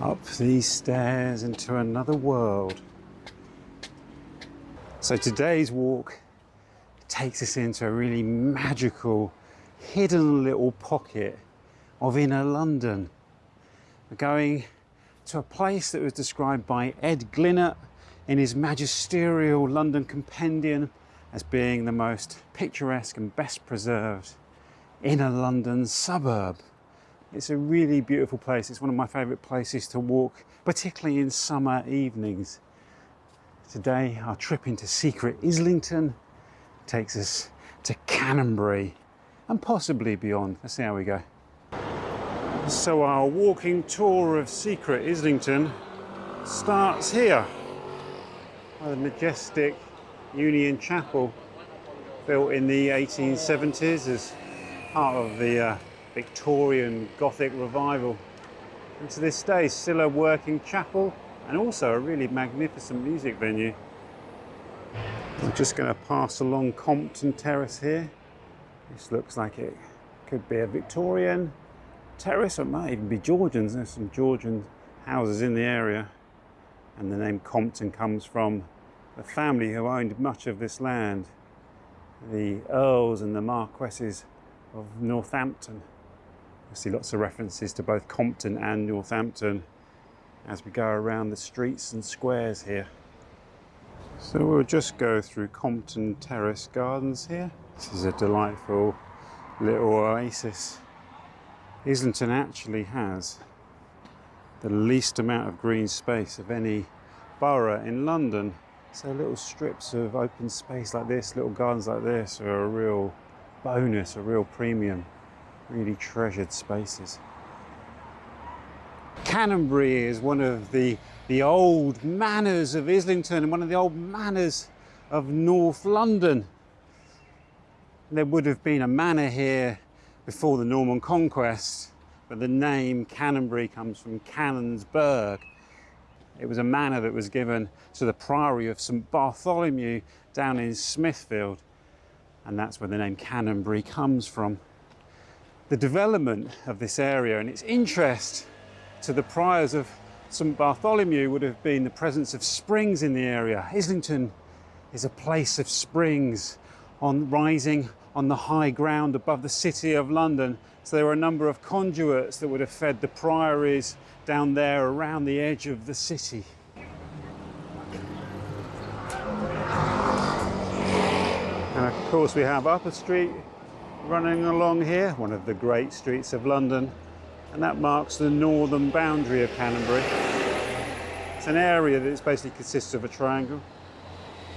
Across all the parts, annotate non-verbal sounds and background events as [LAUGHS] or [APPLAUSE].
up these stairs into another world. So today's walk takes us into a really magical, hidden little pocket of inner London. We're going to a place that was described by Ed Glinert in his magisterial London Compendium as being the most picturesque and best preserved inner London suburb. It's a really beautiful place. It's one of my favourite places to walk, particularly in summer evenings. Today, our trip into secret Islington takes us to Canonbury and possibly beyond. Let's see how we go. So our walking tour of secret Islington starts here by the majestic Union Chapel built in the 1870s as part of the uh, Victorian Gothic revival. And to this day, still a working chapel and also a really magnificent music venue. I'm just going to pass along Compton Terrace here. This looks like it could be a Victorian terrace, or it might even be Georgians. There's some Georgian houses in the area. And the name Compton comes from the family who owned much of this land, the Earls and the Marquesses of Northampton. I see lots of references to both Compton and Northampton as we go around the streets and squares here. So we'll just go through Compton Terrace Gardens here. This is a delightful little oasis. Islington actually has the least amount of green space of any borough in London. So little strips of open space like this, little gardens like this are a real bonus, a real premium really treasured spaces. Canonbury is one of the, the old manors of Islington and one of the old manors of North London. There would have been a manor here before the Norman conquest, but the name Canonbury comes from Canonsburgh. It was a manor that was given to the Priory of St Bartholomew down in Smithfield, and that's where the name Canonbury comes from the development of this area and its interest to the priors of St Bartholomew would have been the presence of springs in the area. Islington is a place of springs on rising on the high ground above the city of London. So there were a number of conduits that would have fed the priories down there around the edge of the city. And of course we have Upper Street running along here, one of the great streets of London, and that marks the northern boundary of Canonbury. It's an area that basically consists of a triangle.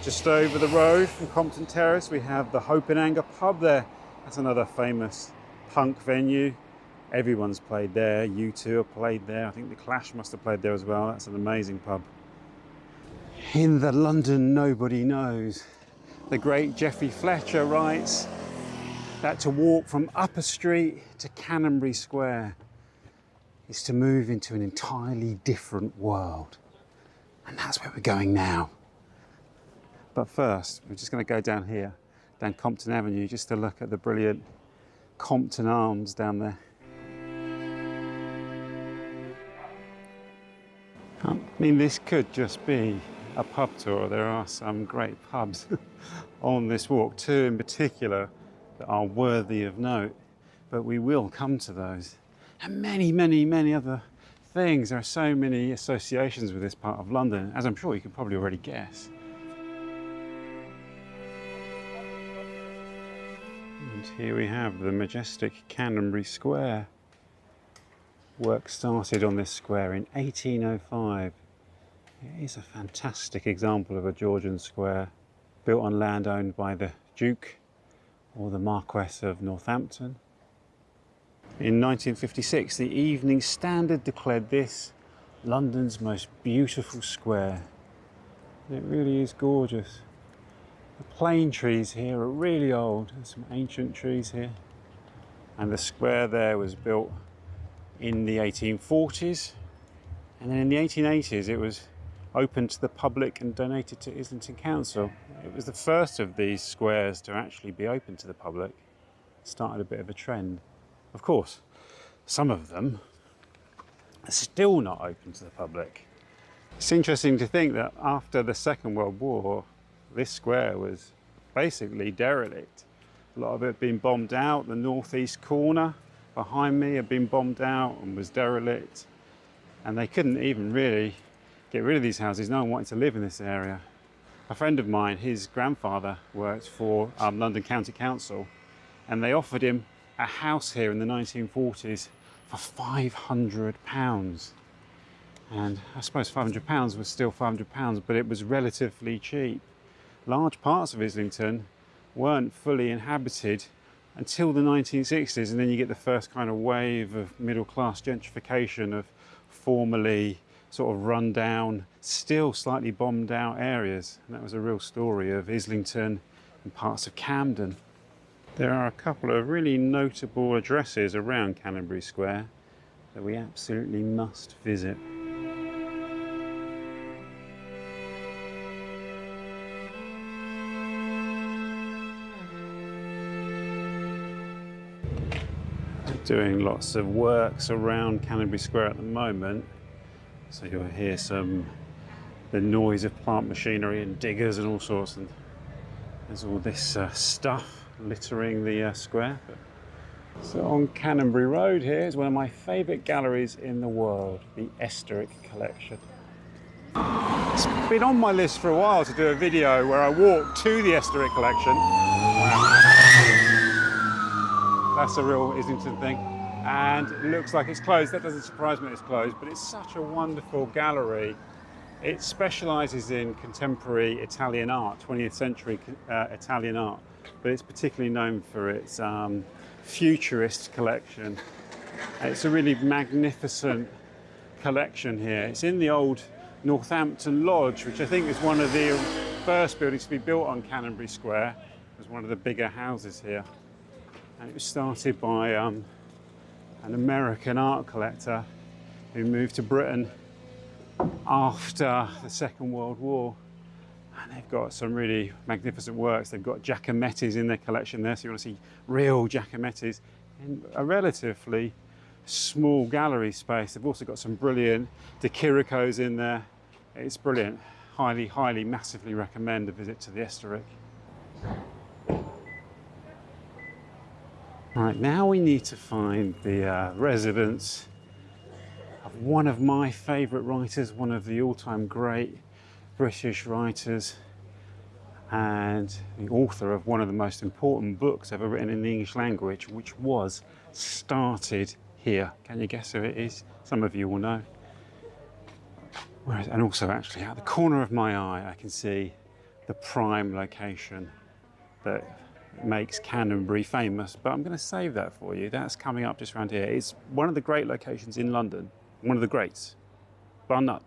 Just over the road from Compton Terrace, we have the Hope and Anchor pub there. That's another famous punk venue. Everyone's played there. U2 have played there. I think The Clash must have played there as well. That's an amazing pub. In the London nobody knows, the great Geoffrey Fletcher writes, that to walk from Upper Street to Canonbury Square is to move into an entirely different world. And that's where we're going now. But first, we're just going to go down here, down Compton Avenue, just to look at the brilliant Compton Arms down there. I mean, this could just be a pub tour. There are some great pubs [LAUGHS] on this walk, two in particular are worthy of note, but we will come to those. And many, many, many other things. There are so many associations with this part of London, as I'm sure you can probably already guess. And here we have the majestic Canonbury Square. Work started on this square in 1805. It is a fantastic example of a Georgian square built on land owned by the Duke or the Marquess of Northampton. In 1956, the Evening Standard declared this London's most beautiful square. It really is gorgeous. The plane trees here are really old. There's some ancient trees here. And the square there was built in the 1840s. And then in the 1880s, it was opened to the public and donated to Islington Council. It was the first of these squares to actually be open to the public. Started a bit of a trend. Of course, some of them are still not open to the public. It's interesting to think that after the Second World War, this square was basically derelict. A lot of it had been bombed out. The northeast corner behind me had been bombed out and was derelict. And they couldn't even really get rid of these houses. No one wanted to live in this area. A friend of mine, his grandfather worked for um, London County Council and they offered him a house here in the 1940s for 500 pounds. And I suppose 500 pounds was still 500 pounds, but it was relatively cheap. Large parts of Islington weren't fully inhabited until the 1960s, and then you get the first kind of wave of middle class gentrification of formerly sort of run down, still slightly bombed out areas. And that was a real story of Islington and parts of Camden. There are a couple of really notable addresses around Canonbury Square that we absolutely must visit. doing lots of works around Canonbury Square at the moment. So you'll hear some the noise of plant machinery and diggers and all sorts. And there's all this uh, stuff littering the uh, square. So on Canonbury Road here is one of my favourite galleries in the world, the Estorick Collection. It's been on my list for a while to do a video where I walk to the Estorick Collection. That's a real Islington thing. And it looks like it's closed. That doesn't surprise me it's closed, but it's such a wonderful gallery. It specialises in contemporary Italian art, 20th century uh, Italian art, but it's particularly known for its um, futurist collection. It's a really magnificent collection here. It's in the old Northampton Lodge, which I think is one of the first buildings to be built on Canonbury Square. It was one of the bigger houses here and it was started by um, an American art collector who moved to Britain after the Second World War. And they've got some really magnificent works. They've got Giacometti's in their collection there, so you want to see real Giacometti's in a relatively small gallery space. They've also got some brilliant De Chirico's in there. It's brilliant. Highly, highly, massively recommend a visit to the Estorick. Right, now we need to find the uh, residence of one of my favourite writers, one of the all-time great British writers and the author of one of the most important books ever written in the English language, which was started here. Can you guess who it is? Some of you will know. And also actually at the corner of my eye, I can see the prime location that makes Canonbury famous, but I'm going to save that for you. That's coming up just around here. It's one of the great locations in London, one of the greats, bar none.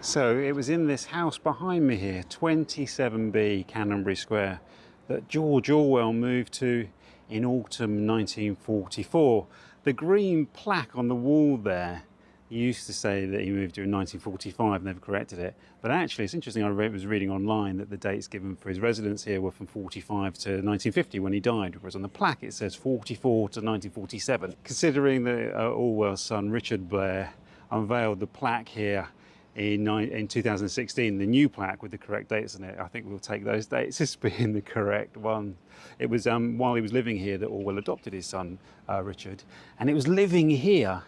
So it was in this house behind me here, 27B Canonbury Square, that George Orwell moved to in autumn 1944. The green plaque on the wall there he used to say that he moved here in 1945 and they've corrected it. But actually, it's interesting, I was reading online that the dates given for his residence here were from 45 to 1950 when he died, whereas on the plaque it says 44 to 1947. Considering that uh, Orwell's son, Richard Blair, unveiled the plaque here in, in 2016, the new plaque with the correct dates on it, I think we'll take those dates [LAUGHS] as being the correct one. It was um, while he was living here that Orwell adopted his son, uh, Richard, and it was living here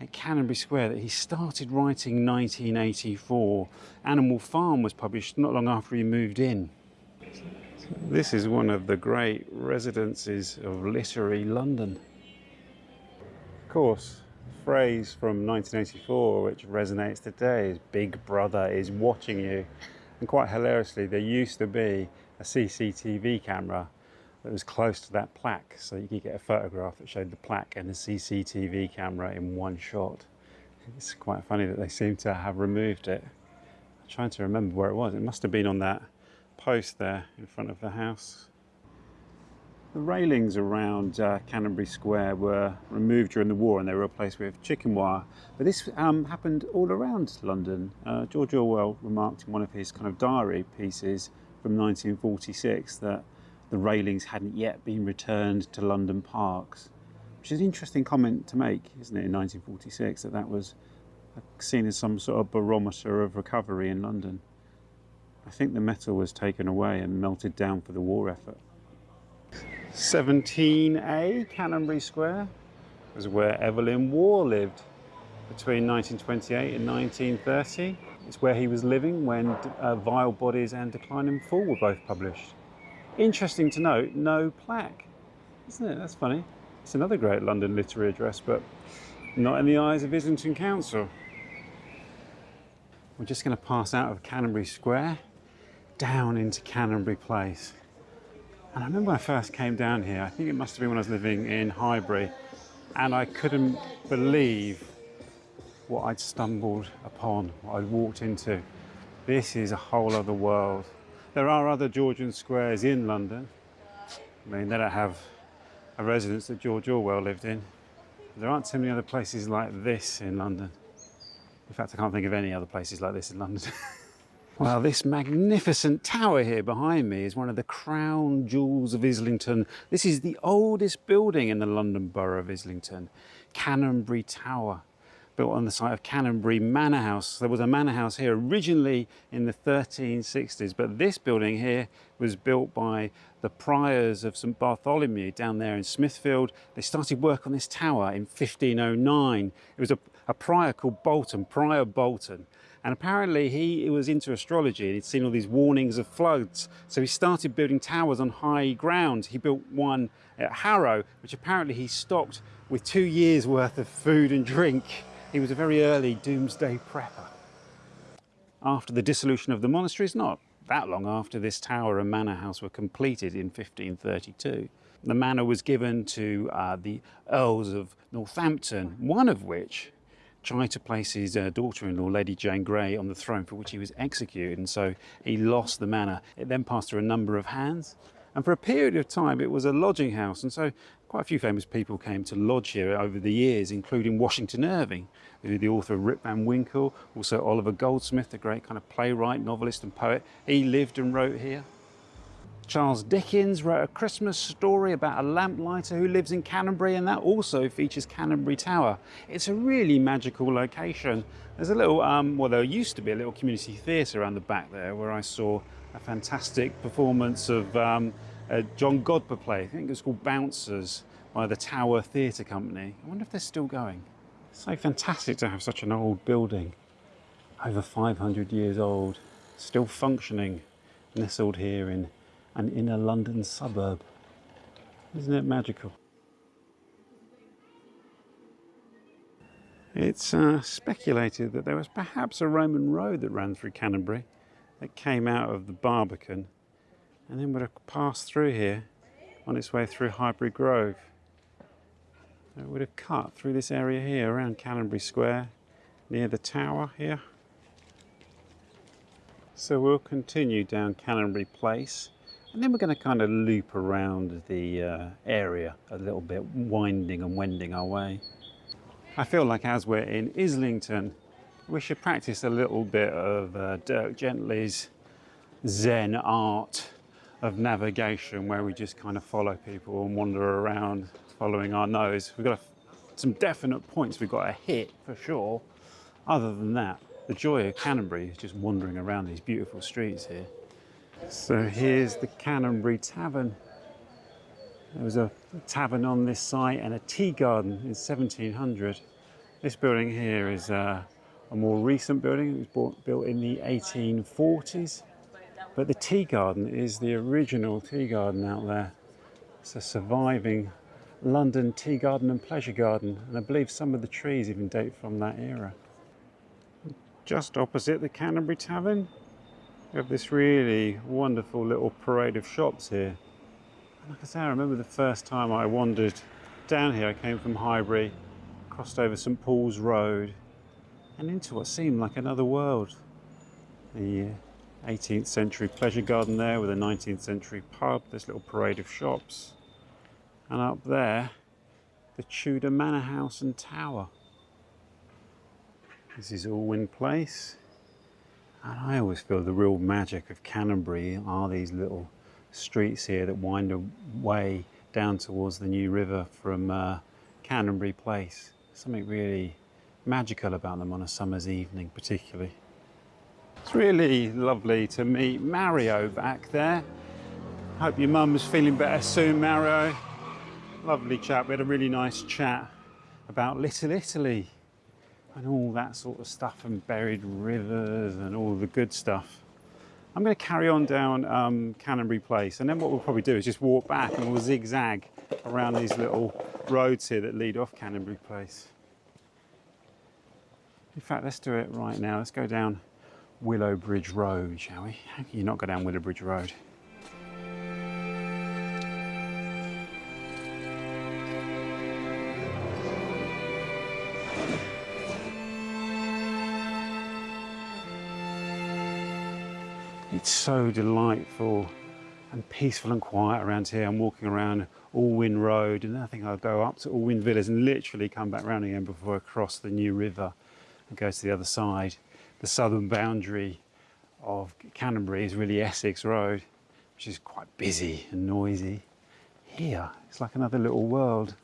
at Canonbury Square that he started writing 1984. Animal Farm was published not long after he moved in. This is one of the great residences of literary London. Of course, the phrase from 1984 which resonates today is Big Brother is watching you. And quite hilariously, there used to be a CCTV camera that was close to that plaque so you could get a photograph that showed the plaque and the CCTV camera in one shot. It's quite funny that they seem to have removed it. I'm trying to remember where it was. It must have been on that post there in front of the house. The railings around uh, Canonbury Square were removed during the war and they were replaced with chicken wire. But this um, happened all around London. Uh, George Orwell remarked in one of his kind of diary pieces from 1946 that the railings hadn't yet been returned to London parks. which is an interesting comment to make, isn't it, in 1946, that that was seen as some sort of barometer of recovery in London. I think the metal was taken away and melted down for the war effort. 17A, Canonbury Square, was where Evelyn Waugh lived between 1928 and 1930. It's where he was living when uh, Vile Bodies and Decline and Fall were both published. Interesting to note, no plaque. Isn't it? That's funny. It's another great London literary address, but not in the eyes of Islington Council. We're just going to pass out of Canonbury Square down into Canonbury Place. And I remember when I first came down here, I think it must have been when I was living in Highbury, and I couldn't believe what I'd stumbled upon, what I'd walked into. This is a whole other world. There are other Georgian squares in London. I mean, they don't have a residence that George Orwell lived in. There aren't too many other places like this in London. In fact, I can't think of any other places like this in London. [LAUGHS] well, this magnificent tower here behind me is one of the crown jewels of Islington. This is the oldest building in the London Borough of Islington, Canonbury Tower built on the site of Canonbury Manor House. There was a manor house here originally in the 1360s, but this building here was built by the priors of St Bartholomew down there in Smithfield. They started work on this tower in 1509. It was a, a prior called Bolton, Prior Bolton. And apparently he was into astrology and he'd seen all these warnings of floods. So he started building towers on high ground. He built one at Harrow, which apparently he stocked with two years worth of food and drink. He was a very early doomsday prepper. After the dissolution of the monasteries, not that long after this tower and manor house were completed in 1532, the manor was given to uh, the Earls of Northampton, one of which tried to place his uh, daughter-in-law, Lady Jane Grey, on the throne for which he was executed, and so he lost the manor. It then passed through a number of hands, and for a period of time it was a lodging house, and so quite a few famous people came to lodge here over the years, including Washington Irving, the author of Rip Van Winkle, also Oliver Goldsmith, the great kind of playwright, novelist and poet. He lived and wrote here. Charles Dickens wrote a Christmas story about a lamplighter who lives in Canonbury and that also features Canonbury Tower. It's a really magical location. There's a little, um, well there used to be a little community theatre around the back there where I saw a fantastic performance of um, a John Godber play. I think it's called Bouncers by the Tower Theatre Company. I wonder if they're still going. It's So fantastic to have such an old building, over 500 years old, still functioning, nestled here in an inner London suburb. Isn't it magical? It's uh, speculated that there was perhaps a Roman road that ran through Canonbury that came out of the Barbican and then would have passed through here on its way through Highbury Grove. It would have cut through this area here around Canonbury Square near the tower here. So we'll continue down Canonbury Place and then we're going to kind of loop around the uh, area a little bit, winding and wending our way. I feel like as we're in Islington, we should practice a little bit of uh, Dirk Gently's Zen art of navigation where we just kind of follow people and wander around following our nose. We've got some definite points we've got to hit for sure. Other than that, the joy of Canonbury is just wandering around these beautiful streets here. So here's the Canonbury Tavern. There was a tavern on this site and a tea garden in 1700. This building here is uh, a more recent building. It was bought, built in the 1840s. But the tea garden is the original tea garden out there. It's a surviving London tea garden and pleasure garden. And I believe some of the trees even date from that era. Just opposite the Canonbury Tavern, we have this really wonderful little parade of shops here. And like I say, I remember the first time I wandered down here. I came from Highbury, crossed over St Paul's Road, and into what seemed like another world. The uh, 18th century pleasure garden there with a 19th century pub, this little parade of shops. And up there, the Tudor Manor House and Tower. This is Alwyn Place. And I always feel the real magic of Canonbury are these little streets here that wind away down towards the New River from uh, Canonbury Place. Something really magical about them on a summer's evening, particularly. It's really lovely to meet Mario back there. Hope your mum's feeling better soon, Mario. Lovely chap. We had a really nice chat about Little Italy and all that sort of stuff and buried rivers and all the good stuff. I'm going to carry on down um, Canonbury Place and then what we'll probably do is just walk back and we'll zigzag around these little roads here that lead off Canonbury Place. In fact, let's do it right now. Let's go down Willowbridge Road, shall we? How can you not go down Willowbridge Road? It's so delightful and peaceful and quiet around here. I'm walking around Alwyn Road and I think I'll go up to Alwyn Villas and literally come back round again before I cross the New River and go to the other side. The southern boundary of Canonbury is really Essex Road, which is quite busy and noisy. Here, it's like another little world.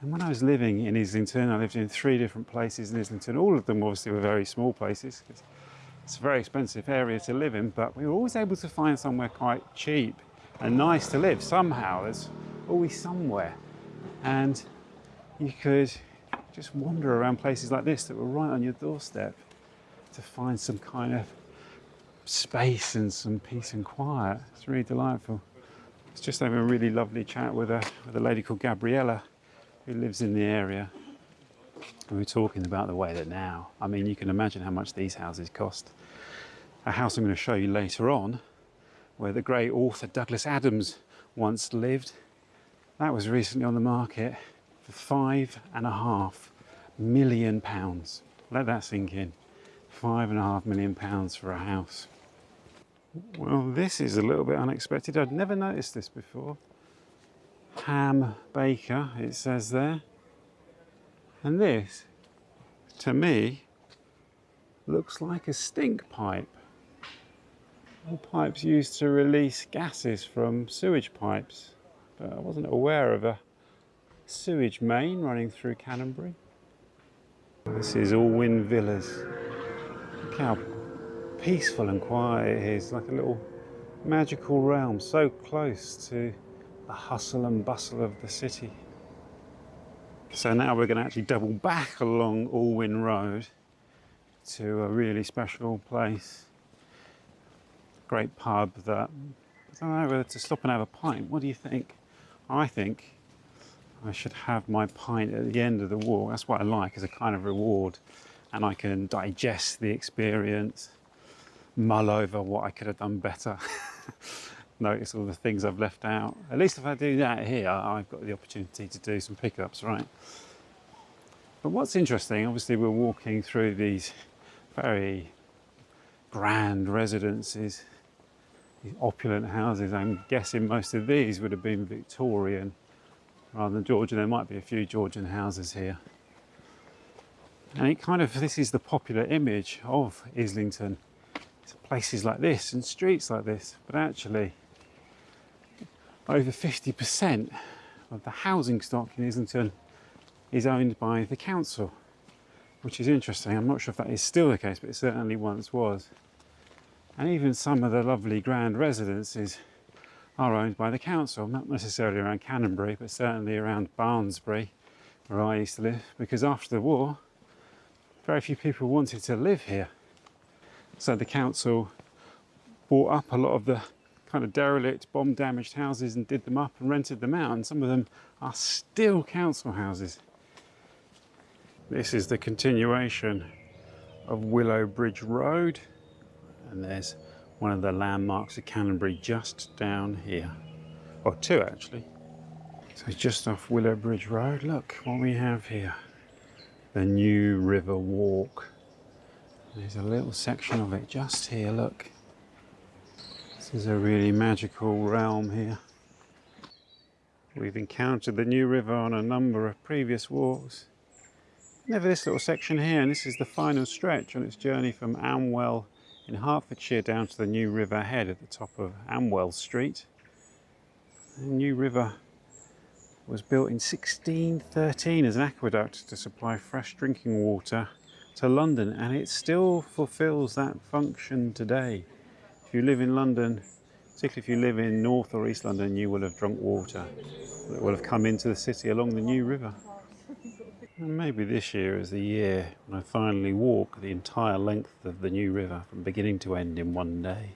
And when I was living in Islington, I lived in three different places in Islington. All of them obviously were very small places. It's a very expensive area to live in, but we were always able to find somewhere quite cheap and nice to live. Somehow, there's always somewhere. And you could just wander around places like this that were right on your doorstep to find some kind of space and some peace and quiet. It's really delightful. It's just having a really lovely chat with a, with a lady called Gabriella who lives in the area. And we're talking about the way that now, I mean, you can imagine how much these houses cost. A house I'm going to show you later on, where the great author Douglas Adams once lived, that was recently on the market for five and a half million pounds. Let that sink in. Five and a half million pounds for a house. Well, this is a little bit unexpected. I'd never noticed this before. Ham Baker, it says there. And this, to me, looks like a stink pipe. All pipes used to release gases from sewage pipes. But I wasn't aware of a sewage main running through Canonbury. This is Alwyn Villas. Look how peaceful and quiet it is, like a little magical realm, so close to the hustle and bustle of the city. So now we're going to actually double back along Alwyn Road to a really special place. Great pub that, I don't know whether to stop and have a pint. What do you think? I think I should have my pint at the end of the walk. That's what I like as a kind of reward. And I can digest the experience, mull over what I could have done better. [LAUGHS] notice all the things I've left out. At least if I do that here, I've got the opportunity to do some pickups, right? But what's interesting, obviously we're walking through these very grand residences, these opulent houses. I'm guessing most of these would have been Victorian rather than Georgian. There might be a few Georgian houses here. And it kind of, this is the popular image of Islington. It's places like this and streets like this, but actually over 50% of the housing stock in Islington is owned by the council, which is interesting. I'm not sure if that is still the case, but it certainly once was. And even some of the lovely grand residences are owned by the council, not necessarily around Canonbury, but certainly around Barnsbury, where I used to live, because after the war, very few people wanted to live here. So the council bought up a lot of the kind of derelict, bomb damaged houses and did them up and rented them out. And some of them are still council houses. This is the continuation of Willowbridge Road. And there's one of the landmarks of Canonbury just down here. Or two actually. So just off Willowbridge Road, look what we have here. The New River Walk. There's a little section of it just here, look. This is a really magical realm here. We've encountered the New River on a number of previous walks. Never this little section here, and this is the final stretch on its journey from Amwell in Hertfordshire down to the New River Head at the top of Amwell Street. The New River was built in 1613 as an aqueduct to supply fresh drinking water to London and it still fulfills that function today. If you live in London, particularly if you live in North or East London, you will have drunk water that will have come into the city along the New River. And maybe this year is the year when I finally walk the entire length of the New River from beginning to end in one day.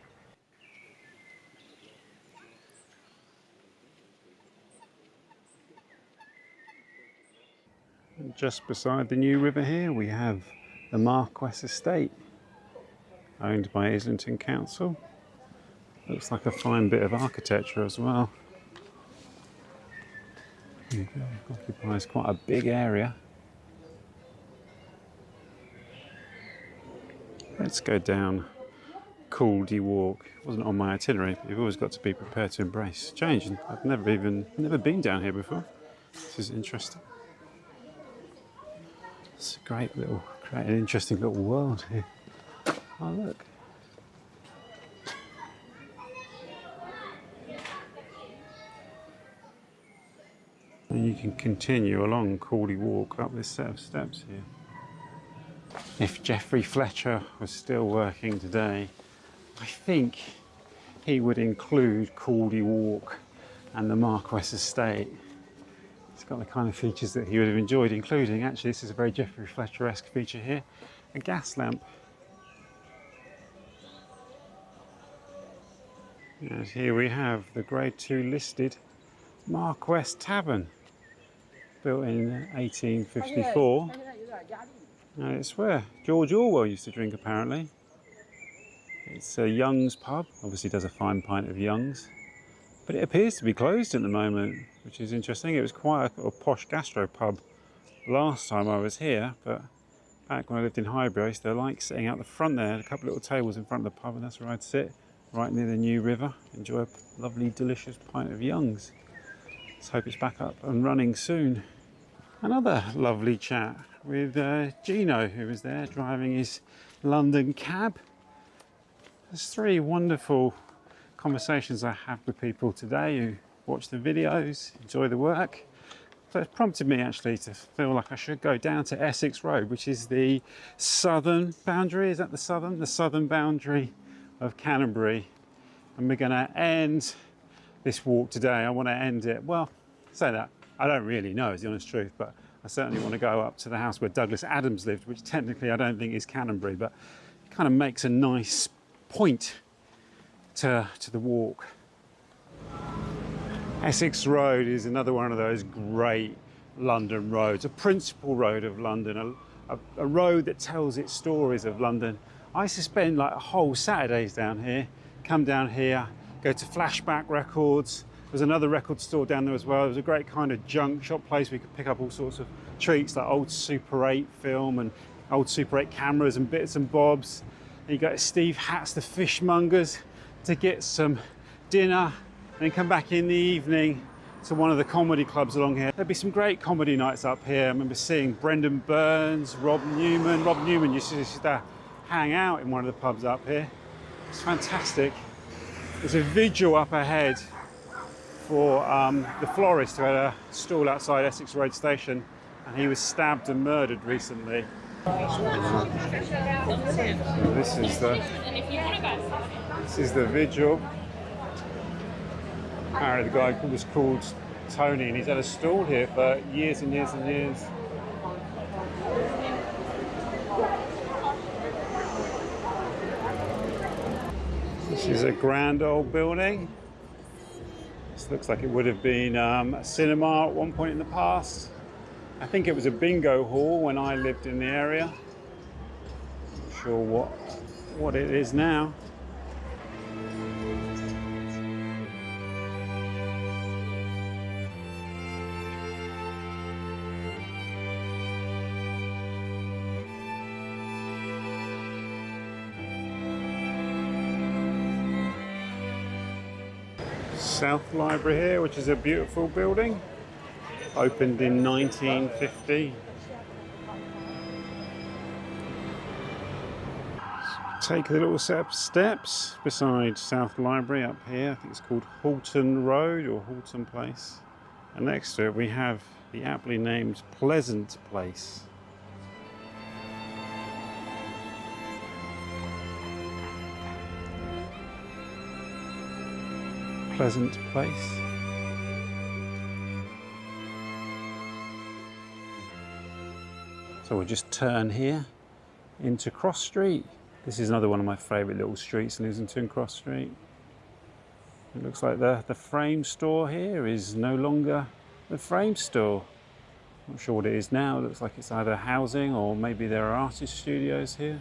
Just beside the New River here we have the Marquess Estate, owned by Islington Council. Looks like a fine bit of architecture as well. Occupies quite a big area. Let's go down Caldy Walk. It wasn't on my itinerary, but you've always got to be prepared to embrace change. I've never even never been down here before. This is interesting. It's a great little, great an interesting little world here. Oh look. And you can continue along Caldy Walk up this set of steps here. If Geoffrey Fletcher was still working today, I think he would include Caldy Walk and the Marquess Estate it's got the kind of features that he would have enjoyed, including, actually, this is a very Geoffrey Fletcher-esque feature here, a gas lamp. And here we have the Grade 2 listed Marquess Tavern, built in 1854. And it's where George Orwell used to drink, apparently. It's a Young's pub, obviously does a fine pint of Young's. But it appears to be closed at the moment, which is interesting. It was quite a, a posh gastro pub last time I was here, but back when I lived in Highbury, I used to like sitting out the front there, a couple of little tables in front of the pub, and that's where I'd sit, right near the New River, enjoy a lovely, delicious pint of Young's. Let's hope it's back up and running soon. Another lovely chat with uh, Gino, who was there driving his London cab. There's three wonderful conversations I have with people today who watch the videos, enjoy the work. So it's prompted me actually to feel like I should go down to Essex Road, which is the southern boundary. Is that the southern? The southern boundary of Canonbury. And we're going to end this walk today. I want to end it, well, say that, I don't really know is the honest truth, but I certainly want to go up to the house where Douglas Adams lived, which technically I don't think is Canonbury, but it kind of makes a nice point to, to the walk. Essex Road is another one of those great London roads, a principal road of London, a, a, a, road that tells its stories of London. I used to spend like whole Saturdays down here, come down here, go to Flashback Records. There's another record store down there as well. It was a great kind of junk shop place where you could pick up all sorts of treats like old Super 8 film and old Super 8 cameras and bits and bobs. And you got Steve Hatt's The Fishmongers to get some dinner and then come back in the evening to one of the comedy clubs along here. There'd be some great comedy nights up here. I remember seeing Brendon Burns, Rob Newman. Rob Newman used to, used to hang out in one of the pubs up here. It's fantastic. There's a vigil up ahead for um, the florist who had a stall outside Essex Road Station and he was stabbed and murdered recently. This is the this is the vigil. Apparently the guy was called Tony and he's had a stall here for years and years and years. This is a grand old building. This looks like it would have been um, a cinema at one point in the past. I think it was a bingo hall when I lived in the area. Not sure what, what it is now. South Library here, which is a beautiful building. Opened in 1950. Take a little set of steps beside South Library up here. I think it's called Halton Road or Halton Place. And next to it we have the aptly named Pleasant Place. Pleasant Place. So we'll just turn here into Cross Street. This is another one of my favourite little streets in Islington, Cross Street. It looks like the, the frame store here is no longer the frame store. Not sure what it is now. It looks like it's either housing or maybe there are artist studios here.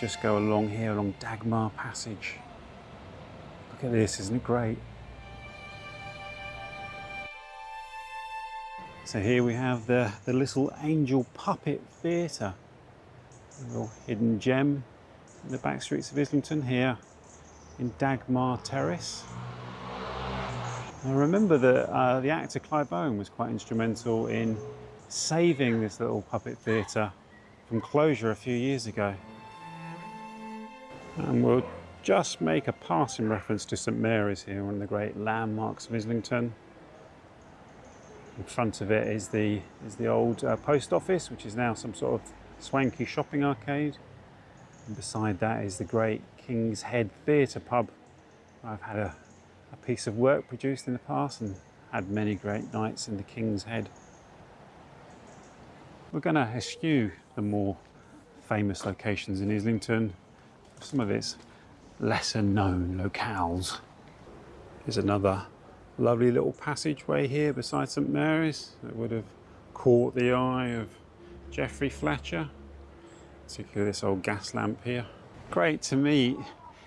Just go along here, along Dagmar Passage. Look at this, isn't it great? So here we have the, the Little Angel Puppet Theatre. A little hidden gem in the back streets of Islington here in Dagmar Terrace. I remember that uh, the actor Clive Owen was quite instrumental in saving this little puppet theatre from closure a few years ago. And we'll just make a passing reference to St Mary's here, one of the great landmarks of Islington. In front of it is the, is the old uh, post office, which is now some sort of swanky shopping arcade. And beside that is the great King's Head Theatre pub. I've had a, a piece of work produced in the past and had many great nights in the King's Head. We're going to eschew the more famous locations in Islington, some of its lesser known locales. There's another lovely little passageway here beside St Mary's that would have caught the eye of Geoffrey Fletcher, particularly this old gas lamp here. Great to meet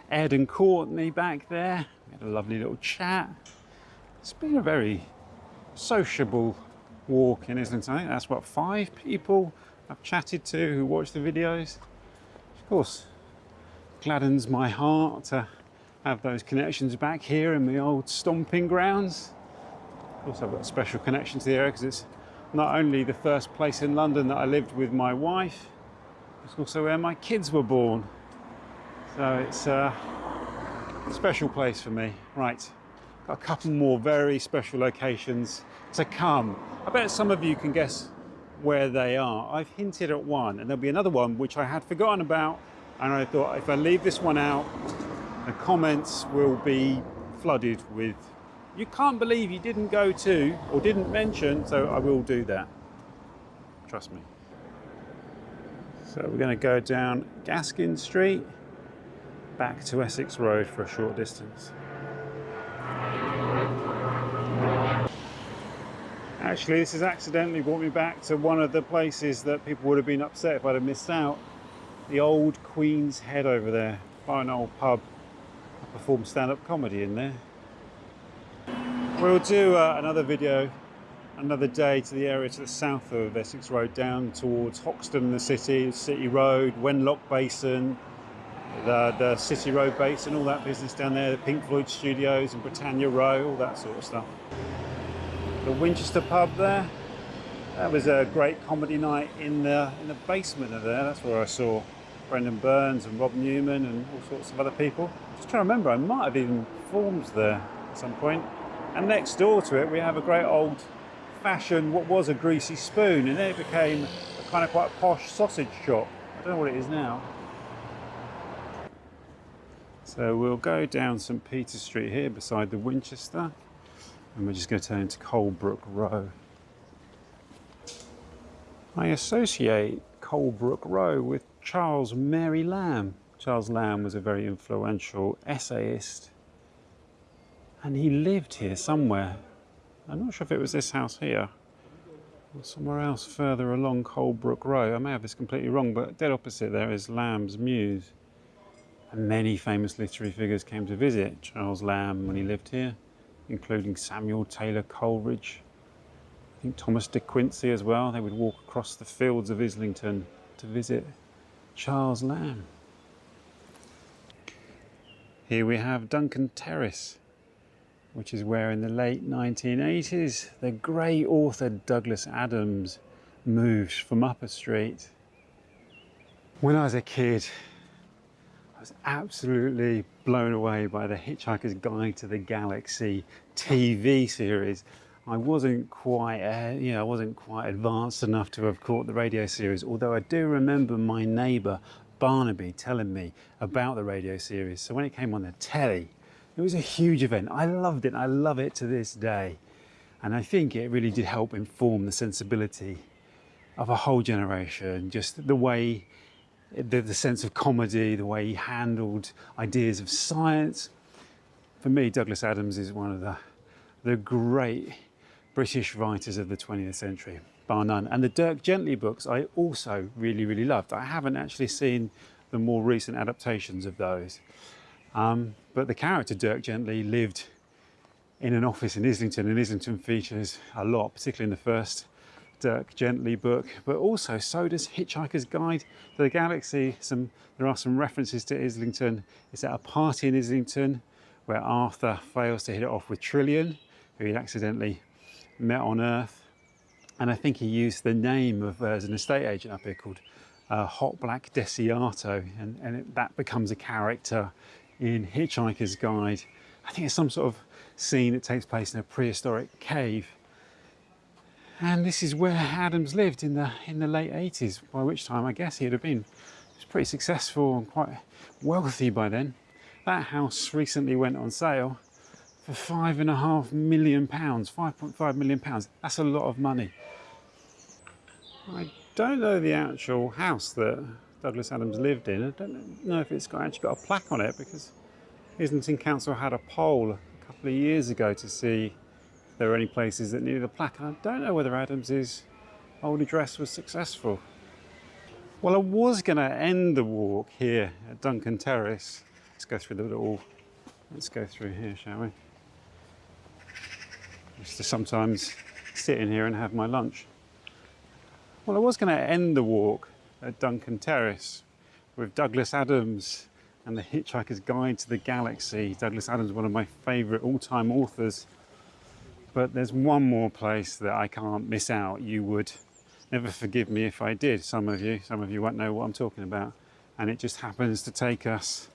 Ed and Courtney back there. We had a lovely little chat. It's been a very sociable walk in Islington. I think that's what five people I've chatted to who watch the videos. Of course, gladdens my heart to have those connections back here in the old stomping grounds. Also, I've got a special connection to the area because it's not only the first place in London that I lived with my wife, it's also where my kids were born. So it's a special place for me. Right, got a couple more very special locations to come. I bet some of you can guess where they are. I've hinted at one, and there'll be another one which I had forgotten about and I thought if I leave this one out, the comments will be flooded with, you can't believe you didn't go to or didn't mention, so I will do that. Trust me. So we're going to go down Gaskin Street, back to Essex Road for a short distance. Actually, this has accidentally brought me back to one of the places that people would have been upset if I'd have missed out the old Queen's Head over there. Fine old pub. I perform stand-up comedy in there. We'll do uh, another video another day to the area to the south of Essex Road down towards Hoxton the city, City Road, Wenlock Basin, the, the City Road Basin, and all that business down there, the Pink Floyd Studios and Britannia Row, all that sort of stuff. The Winchester pub there, that was a great comedy night in the in the basement of there. That's where I saw Brendon Burns and Rob Newman and all sorts of other people. Just trying to remember, I might have even performed there at some point. And next door to it, we have a great old fashioned, what was a greasy spoon, and then it became a kind of quite posh sausage shop. I don't know what it is now. So we'll go down St Peter Street here beside the Winchester, and we're just going to turn into Colebrook Row. I associate Colebrook Row with Charles Mary Lamb. Charles Lamb was a very influential essayist and he lived here somewhere. I'm not sure if it was this house here or somewhere else further along Colebrook Row. I may have this completely wrong, but dead opposite there is Lamb's Mews. And many famous literary figures came to visit Charles Lamb when he lived here, including Samuel Taylor Coleridge, think Thomas de Quincey as well. They would walk across the fields of Islington to visit Charles Lamb. Here we have Duncan Terrace, which is where in the late 1980s the great author Douglas Adams moved from Upper Street. When I was a kid, I was absolutely blown away by the Hitchhiker's Guide to the Galaxy TV series. I wasn't quite, uh, you know, I wasn't quite advanced enough to have caught the radio series, although I do remember my neighbour Barnaby telling me about the radio series. So when it came on the telly, it was a huge event. I loved it. I love it to this day. And I think it really did help inform the sensibility of a whole generation, just the way, the, the sense of comedy, the way he handled ideas of science. For me, Douglas Adams is one of the, the great British writers of the 20th century, bar none. And the Dirk Gently books I also really, really loved. I haven't actually seen the more recent adaptations of those. Um, but the character Dirk Gently lived in an office in Islington, and Islington features a lot, particularly in the first Dirk Gently book, but also so does Hitchhiker's Guide to the Galaxy. Some, there are some references to Islington. It's at a party in Islington where Arthur fails to hit it off with Trillian, who he accidentally met on Earth. And I think he used the name of uh, as an estate agent up here called uh, Hotblack Desiato, and, and it, that becomes a character in Hitchhiker's Guide. I think it's some sort of scene that takes place in a prehistoric cave and this is where Adams lived in the in the late 80s, by which time I guess he'd have been pretty successful and quite wealthy by then. That house recently went on sale for five and a half million pounds, 5.5 million pounds. That's a lot of money. I don't know the actual house that Douglas Adams lived in. I don't know if it's got, actually got a plaque on it because Islington Council had a poll a couple of years ago to see if there are any places that needed a plaque. And I don't know whether Adams's old address was successful. Well, I was going to end the walk here at Duncan Terrace. Let's go through the little, let's go through here, shall we? To sometimes sit in here and have my lunch. Well, I was going to end the walk at Duncan Terrace with Douglas Adams and The Hitchhiker's Guide to the Galaxy. Douglas Adams, one of my favourite all-time authors. But there's one more place that I can't miss out. You would never forgive me if I did, some of you. Some of you won't know what I'm talking about. And it just happens to take us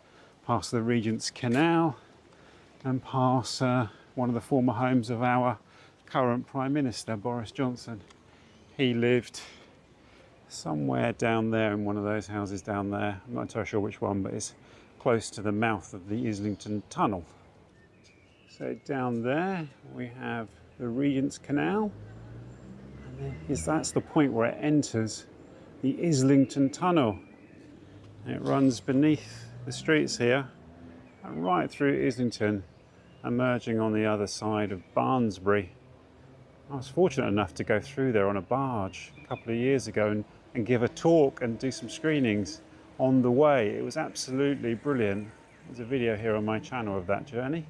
past the Regent's Canal and past uh, one of the former homes of our current Prime Minister, Boris Johnson. He lived somewhere down there in one of those houses down there. I'm not entirely sure which one, but it's close to the mouth of the Islington Tunnel. So down there we have the Regent's Canal. And that's the point where it enters the Islington Tunnel. It runs beneath the streets here and right through Islington, emerging on the other side of Barnsbury. I was fortunate enough to go through there on a barge a couple of years ago and, and give a talk and do some screenings on the way. It was absolutely brilliant. There's a video here on my channel of that journey.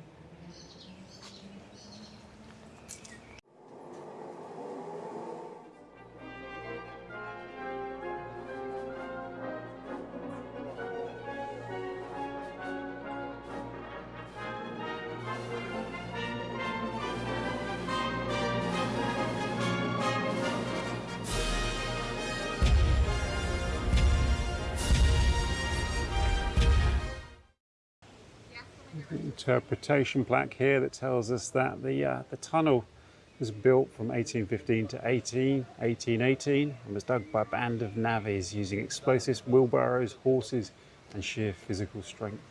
Interpretation plaque here that tells us that the, uh, the tunnel was built from 1815 to 18, 1818 and was dug by a band of navvies using explosives, wheelbarrows, horses and sheer physical strength.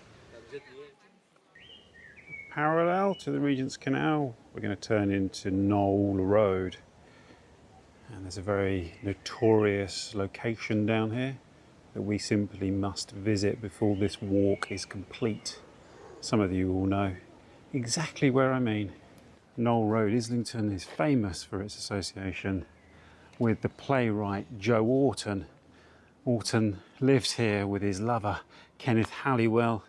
Parallel to the Regent's Canal, we're going to turn into Noel Road. And there's a very notorious location down here that we simply must visit before this walk is complete. Some of you will know exactly where I mean. Noel Road, Islington is famous for its association with the playwright Joe Orton. Orton lived here with his lover Kenneth Halliwell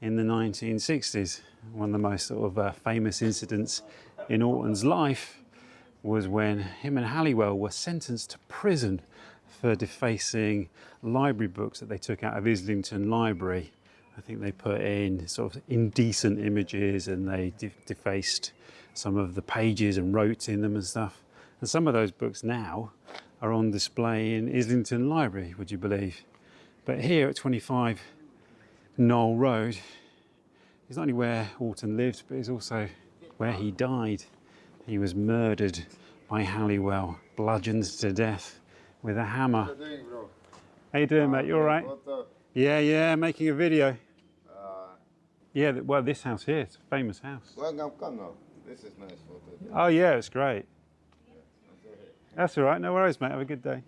in the 1960s. One of the most sort of uh, famous incidents in Orton's life was when him and Halliwell were sentenced to prison for defacing library books that they took out of Islington Library I think they put in sort of indecent images and they de defaced some of the pages and wrote in them and stuff. And some of those books now are on display in Islington Library, would you believe? But here at 25 Noel Road is not only where Orton lived, but it's also where he died. He was murdered by Halliwell, bludgeoned to death with a hammer. What are you doing, bro? How you doing, mate? You all right? Yeah, yeah, making a video. Uh, Yeah, well, this house here, it's a famous house. Welcome, come now. This is nice photo. Oh, yeah, it's great. That's all right, no worries, mate. Have a good day.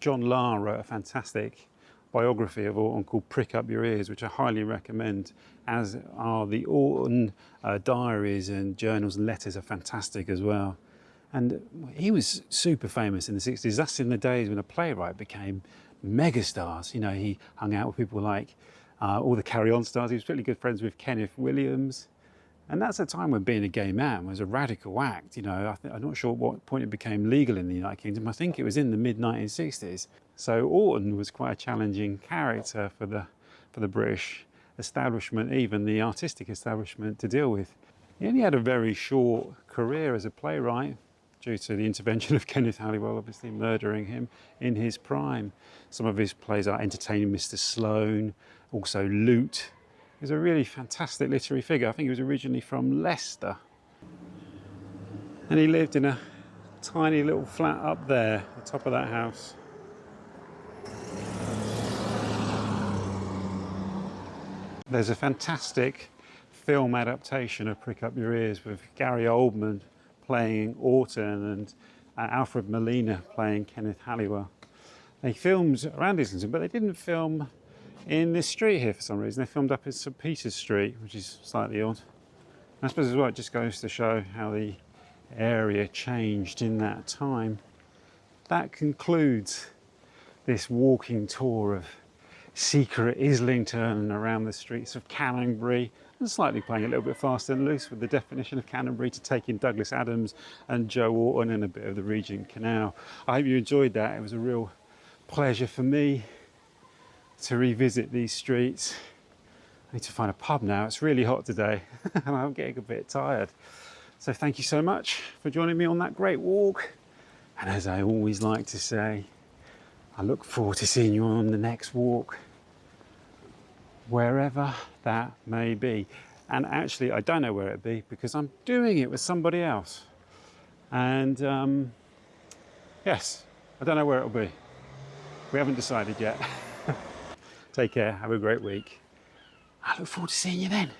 John Lahr wrote a fantastic biography of Orton called Prick Up Your Ears, which I highly recommend, as are the Orton uh, diaries and journals and letters are fantastic as well. And he was super famous in the 60s. That's in the days when a playwright became megastars. You know, he hung out with people like uh, all the Carry On stars. He was really good friends with Kenneth Williams. And that's a time when being a gay man was a radical act. You know, I I'm not sure at what point it became legal in the United Kingdom. I think it was in the mid 1960s. So Orton was quite a challenging character for the for the British establishment, even the artistic establishment, to deal with. He only had a very short career as a playwright due to the intervention of [LAUGHS] Kenneth Halliwell, obviously murdering him in his prime. Some of his plays are Entertaining Mr. Sloane, also Loot. He was a really fantastic literary figure. I think he was originally from Leicester. And he lived in a tiny little flat up there, the top of that house. There's a fantastic film adaptation of Prick Up Your Ears with Gary Oldman playing Orton and uh, Alfred Molina playing Kenneth Halliwell. They filmed around Islington, but they didn't film in this street here for some reason. They filmed up in St Peter's Street, which is slightly odd. I suppose as well, it just goes to show how the area changed in that time. That concludes this walking tour of secret Islington and around the streets of Canonbury and slightly playing a little bit fast and loose with the definition of Canonbury to take in Douglas Adams and Joe Orton and a bit of the Regent Canal. I hope you enjoyed that. It was a real pleasure for me to revisit these streets. I need to find a pub now. It's really hot today and [LAUGHS] I'm getting a bit tired. So thank you so much for joining me on that great walk. And as I always like to say, I look forward to seeing you on the next walk, wherever that may be. And actually, I don't know where it be because I'm doing it with somebody else. And um, yes, I don't know where it'll be. We haven't decided yet. [LAUGHS] Take care, have a great week. I look forward to seeing you then.